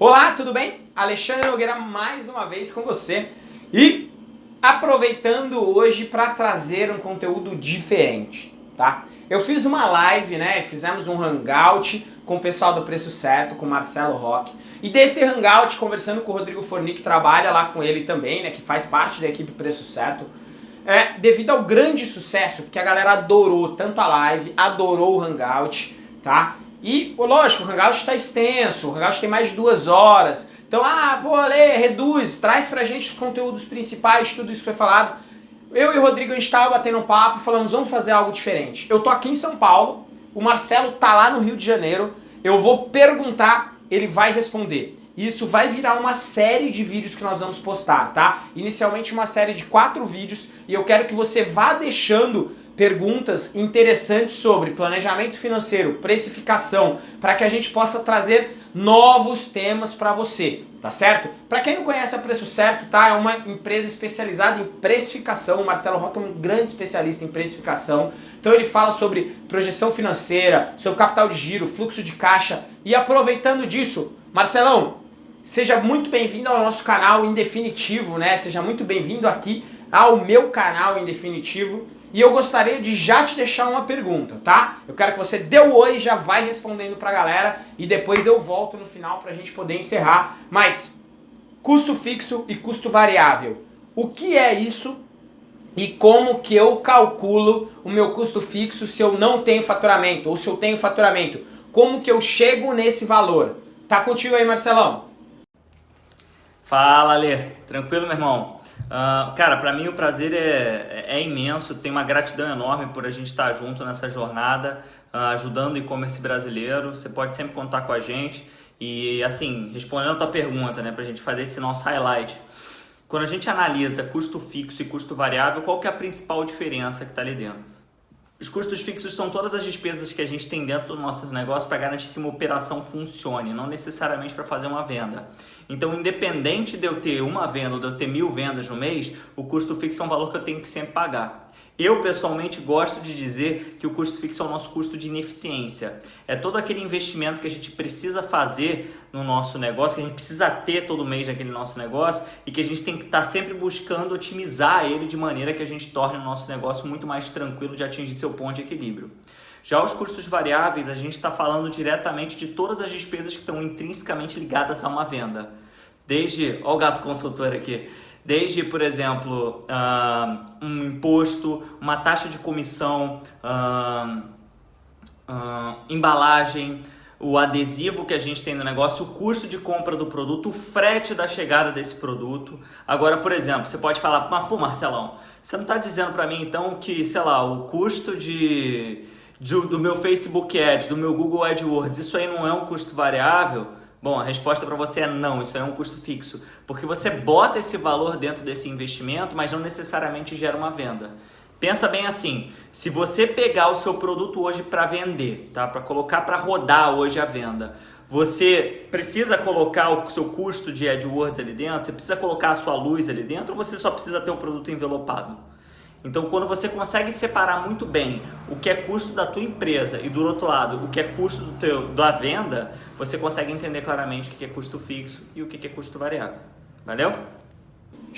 Olá, tudo bem? Alexandre Nogueira mais uma vez com você e aproveitando hoje para trazer um conteúdo diferente, tá? Eu fiz uma live, né, fizemos um hangout com o pessoal do Preço Certo, com o Marcelo Roque, e desse hangout conversando com o Rodrigo Forni, que trabalha lá com ele também, né, que faz parte da equipe Preço Certo, é, devido ao grande sucesso, porque a galera adorou tanto a live, adorou o hangout, tá? E, lógico, o Hangout está extenso, o Hangout tem mais de duas horas. Então, ah, pô, Lê, reduz, traz pra gente os conteúdos principais, tudo isso que foi falado. Eu e o Rodrigo, a gente estava batendo um papo falamos, vamos fazer algo diferente. Eu tô aqui em São Paulo, o Marcelo tá lá no Rio de Janeiro, eu vou perguntar, ele vai responder. Isso vai virar uma série de vídeos que nós vamos postar, tá? Inicialmente uma série de quatro vídeos e eu quero que você vá deixando perguntas interessantes sobre planejamento financeiro, precificação, para que a gente possa trazer novos temas para você, tá certo? Para quem não conhece a Preço Certo, tá? É uma empresa especializada em precificação, o Marcelo Roca é um grande especialista em precificação, então ele fala sobre projeção financeira, sobre capital de giro, fluxo de caixa, e aproveitando disso, Marcelão, seja muito bem-vindo ao nosso canal em definitivo, né? Seja muito bem-vindo aqui ao meu canal em definitivo. E eu gostaria de já te deixar uma pergunta, tá? Eu quero que você dê o oi e já vai respondendo pra galera e depois eu volto no final pra gente poder encerrar. Mas, custo fixo e custo variável. O que é isso e como que eu calculo o meu custo fixo se eu não tenho faturamento ou se eu tenho faturamento? Como que eu chego nesse valor? Tá contigo aí, Marcelão? Fala, Lê. Tranquilo, meu irmão? Uh, cara, para mim o prazer é, é, imenso, tenho uma gratidão enorme por a gente estar junto nessa jornada, uh, ajudando o e-commerce brasileiro. Você pode sempre contar com a gente. E assim, respondendo a tua pergunta, né, para a gente fazer esse nosso highlight. Quando a gente analisa custo fixo e custo variável, qual que é a principal diferença que está ali dentro? Os custos fixos são todas as despesas que a gente tem dentro do nosso negócio para garantir que uma operação funcione, não necessariamente para fazer uma venda. Então, independente de eu ter uma venda ou de eu ter mil vendas no mês, o custo fixo é um valor que eu tenho que sempre pagar. Eu, pessoalmente, gosto de dizer que o custo fixo é o nosso custo de ineficiência. É todo aquele investimento que a gente precisa fazer no nosso negócio, que a gente precisa ter todo mês naquele nosso negócio e que a gente tem que estar sempre buscando otimizar ele de maneira que a gente torne o nosso negócio muito mais tranquilo de atingir seu ponto de equilíbrio. Já os custos variáveis, a gente está falando diretamente de todas as despesas que estão intrinsecamente ligadas a uma venda. Desde, olha o gato consultor aqui, desde, por exemplo, um imposto, uma taxa de comissão, embalagem, o adesivo que a gente tem no negócio, o custo de compra do produto, o frete da chegada desse produto. Agora, por exemplo, você pode falar, mas pô, Marcelão, você não está dizendo para mim então que, sei lá, o custo de, de, do meu Facebook Ads, do meu Google AdWords, isso aí não é um custo variável? Bom, a resposta para você é não, isso é um custo fixo, porque você bota esse valor dentro desse investimento, mas não necessariamente gera uma venda. Pensa bem assim, se você pegar o seu produto hoje para vender, tá? Para colocar para rodar hoje a venda, você precisa colocar o seu custo de AdWords ali dentro, você precisa colocar a sua luz ali dentro ou você só precisa ter o produto envelopado? Então, quando você consegue separar muito bem o que é custo da tua empresa e do outro lado o que é custo do teu, da venda, você consegue entender claramente o que é custo fixo e o que é custo variável. Valeu?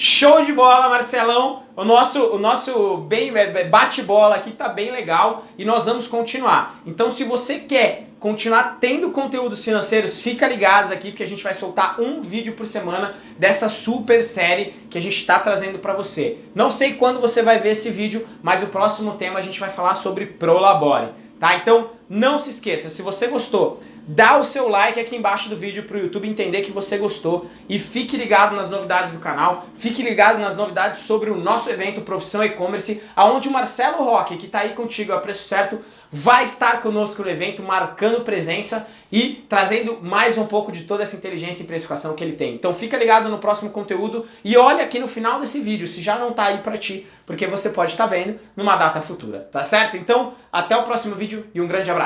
Show de bola, Marcelão! O nosso, o nosso bem é, bate-bola aqui tá bem legal e nós vamos continuar. Então, se você quer continuar tendo conteúdos financeiros, fica ligados aqui porque a gente vai soltar um vídeo por semana dessa super série que a gente está trazendo para você. Não sei quando você vai ver esse vídeo, mas o próximo tema a gente vai falar sobre Prolabore, tá? Então não se esqueça, se você gostou, dá o seu like aqui embaixo do vídeo para o YouTube entender que você gostou e fique ligado nas novidades do canal, fique ligado nas novidades sobre o nosso evento Profissão E-Commerce, aonde o Marcelo Roque, que está aí contigo a preço certo, vai estar conosco no evento, marcando presença e trazendo mais um pouco de toda essa inteligência e precificação que ele tem. Então fica ligado no próximo conteúdo e olha aqui no final desse vídeo se já não está aí para ti, porque você pode estar tá vendo numa data futura, tá certo? Então até o próximo vídeo e um grande abraço!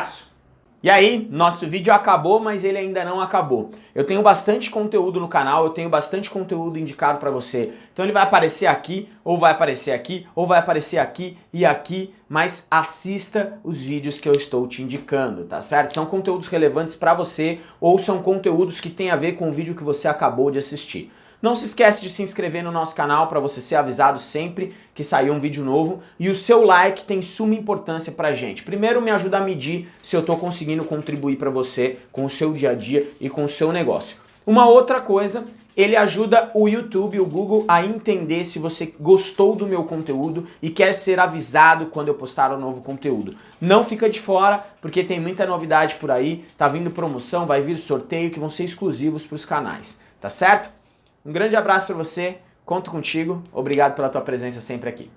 E aí, nosso vídeo acabou, mas ele ainda não acabou. Eu tenho bastante conteúdo no canal, eu tenho bastante conteúdo indicado para você. Então ele vai aparecer aqui, ou vai aparecer aqui, ou vai aparecer aqui e aqui, mas assista os vídeos que eu estou te indicando, tá certo? São conteúdos relevantes para você, ou são conteúdos que têm a ver com o vídeo que você acabou de assistir. Não se esquece de se inscrever no nosso canal para você ser avisado sempre que sair um vídeo novo. E o seu like tem suma importância pra gente. Primeiro me ajuda a medir se eu estou conseguindo contribuir para você com o seu dia a dia e com o seu negócio. Uma outra coisa, ele ajuda o YouTube, o Google a entender se você gostou do meu conteúdo e quer ser avisado quando eu postar um novo conteúdo. Não fica de fora, porque tem muita novidade por aí, tá vindo promoção, vai vir sorteio que vão ser exclusivos para os canais, tá certo? Um grande abraço para você, conto contigo, obrigado pela tua presença sempre aqui.